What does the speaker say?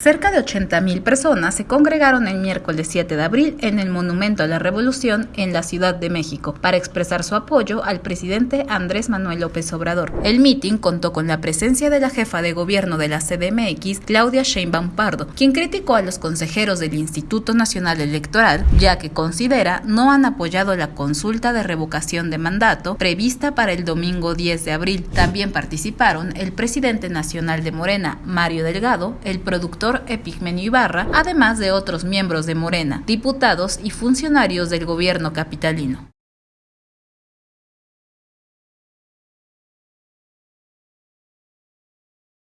Cerca de 80.000 personas se congregaron el miércoles 7 de abril en el Monumento a la Revolución en la Ciudad de México para expresar su apoyo al presidente Andrés Manuel López Obrador. El mitin contó con la presencia de la jefa de gobierno de la CDMX, Claudia Sheinbaum Pardo, quien criticó a los consejeros del Instituto Nacional Electoral, ya que considera no han apoyado la consulta de revocación de mandato prevista para el domingo 10 de abril. También participaron el presidente nacional de Morena, Mario Delgado, el productor Epigmenio Ibarra, además de otros miembros de Morena, diputados y funcionarios del gobierno capitalino.